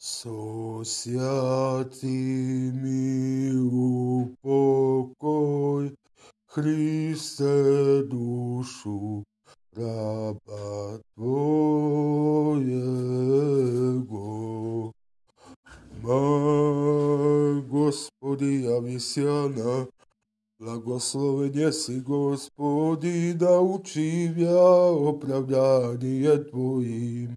Со святыми упокой Христе душу раба Твоего. Ма, Господи, я Авесяна, Благословен си, Господи, да учи я оправдание Твоим.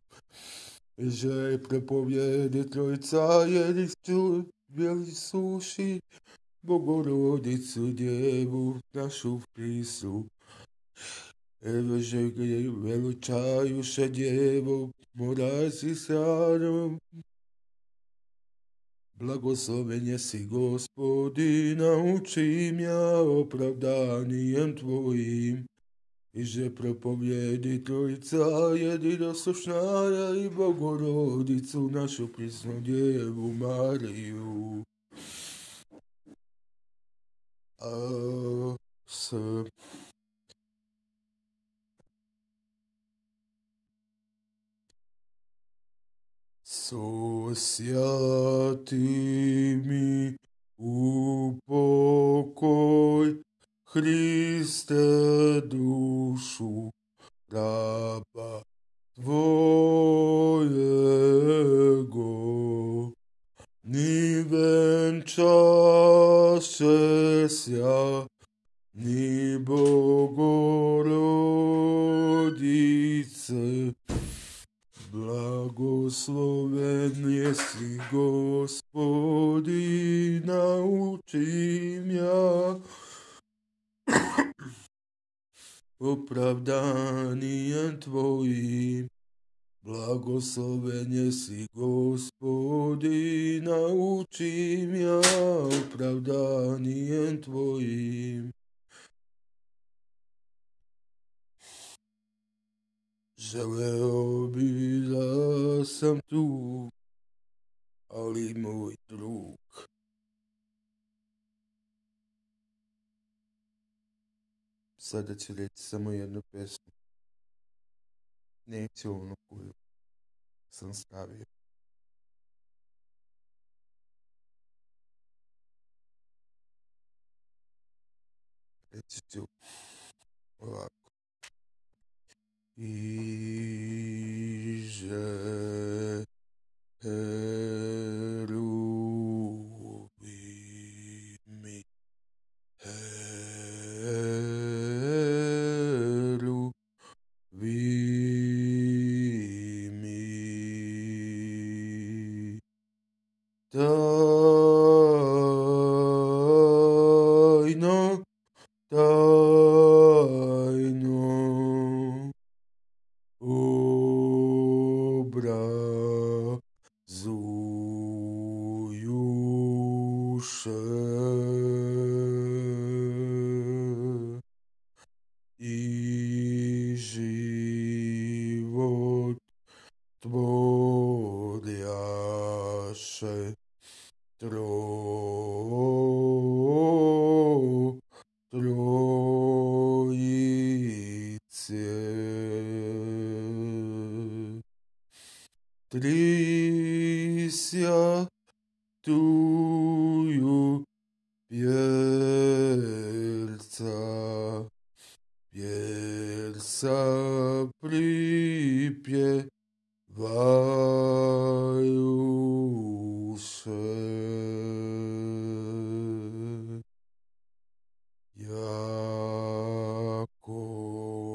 Že prepovjedi Trojca jedicu bjeli suši, Bogorodicu Djevu našu prisu. Evo že veličaju še Djevo, morazi sjarom. Blagosloven si gospodi, naučim ja opravdanijem Tvojim I že propovjedi Trojica jedina sušnara i Bogorodicu našu prisnu djevu Mariju. A, s, Sosjati mi upokoj Chryste duszu raba Twojego, nie węczasz ja, nie Bogorodice, Błogosławiony jest Gospodi, nauczy mnie opravdanijem Tvojim. Blagosloven si gospodi, naučim ja opravdanijem Tvojim. Želeo bi da sam tu, ali moj drug sada tsiletsa moya no peço nem teu no cu sans cabe etsu wa ija eh tajną obrazujusze i żywot соприпеваюся. Я куда-то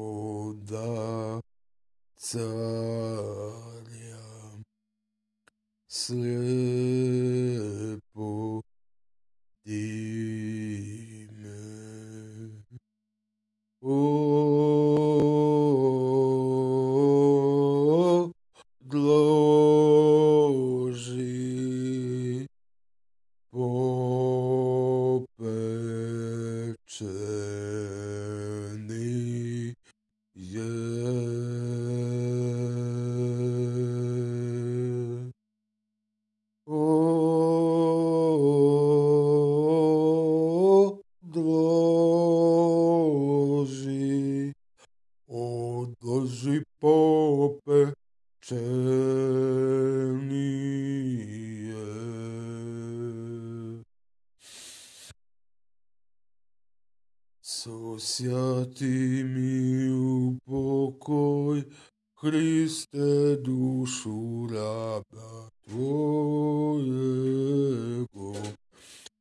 Hriste dušu raba Tvojego,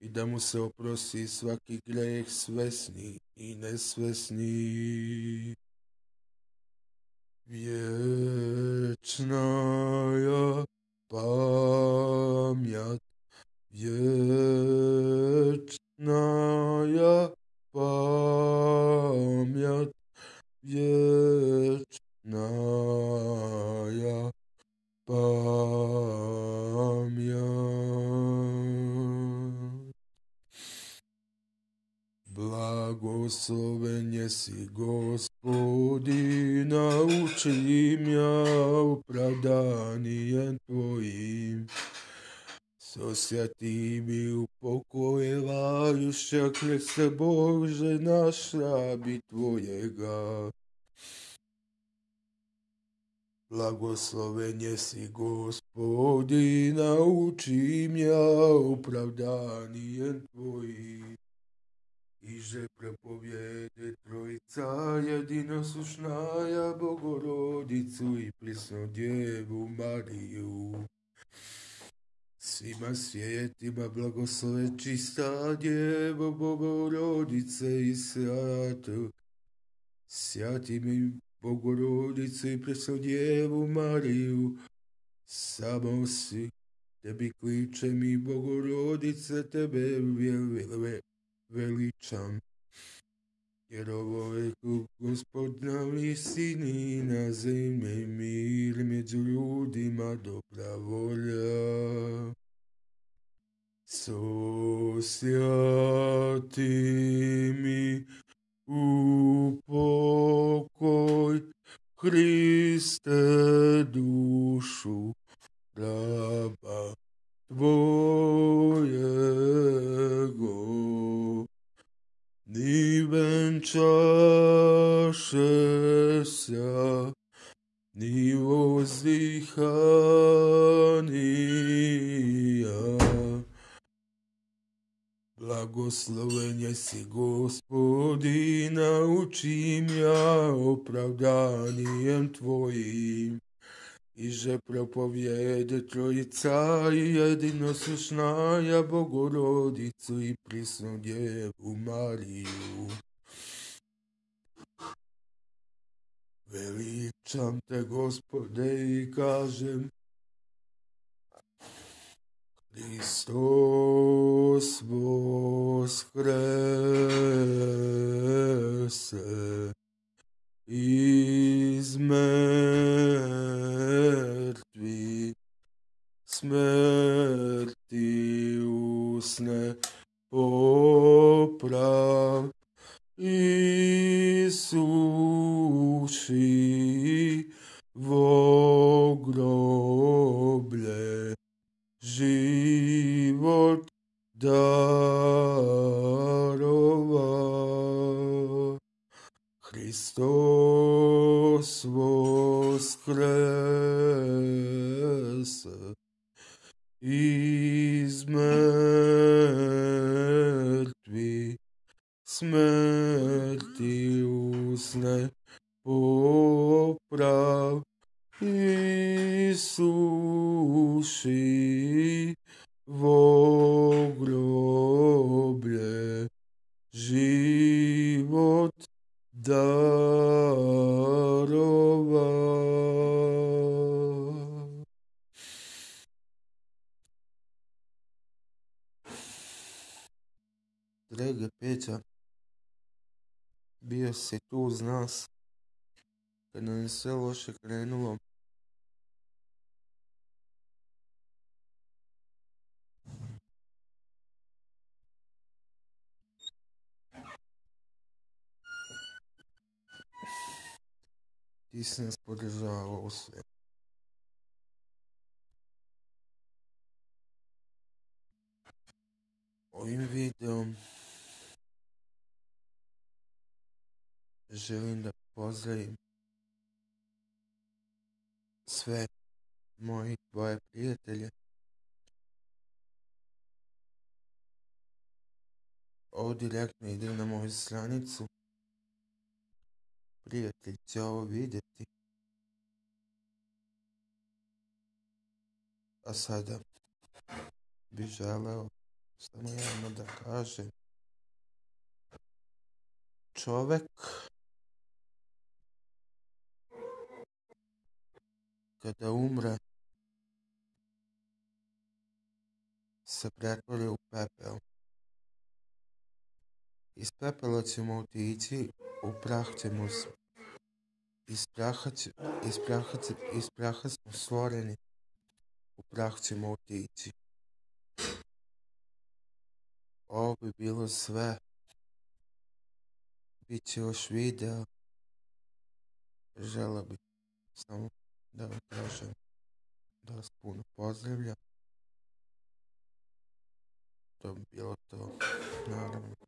i da mu se oprosti svaki greh svesni i nesvesni. Vječna ja pamjat, vječna Jesi gospodi, nauči mja opravdanijem tvojim. Sosjati mi u pokoje lajušća, Kriste Bože naš rabi tvojega. Blagosloven jesi gospodi, nauči mja opravdanijem tvojim. Iže propovjede trojica jedinosušnaja Bogorodicu i prisnu Djevu Mariju. Svima svijetima blagoslove čista Djevo Bogorodice i svjatu. Sjati mi Bogorodicu i prisnu Djevu Mariju. Samo si tebi kliče mi Bogorodice, tebe vjelile veličam. Jer ovo je gospodna istini na zemlji mir među ljudima dobra volja. Sosjati mi u pokoj Hriste Blagosloven jesi gospodi, naučim ja opravdanijem tvojim. Iže propovjede trojica i jedino sušnaja Bogorodicu i prisnu Djevu Mariju. Veličam te, Gospode, i kažem, Христос воскресе из мертві, смерті усне поправ і grâce. Izmertvi, smrti usne poprav, Isuši, vo bio si tu uz nas kad nam je sve loše krenulo. Ti si nas podržavao u sve. Ovim videom želim da pozdravim sve moji tvoje prijatelje. Ovo direktno ide na moju stranicu prijatelj će ovo vidjeti. A sada bi želeo samo jedno da kažem. Čovek kada umre se pretvori u pepeo. Iz pepela ćemo otići, u prah ćemo iz praha, iz praha, iz praha smo stvoreni, u prah ćemo otići. Ovo bi bilo sve. Biće još video. Žela bih samo da vam kažem da vas puno pozdravljam. To bi bilo to, naravno.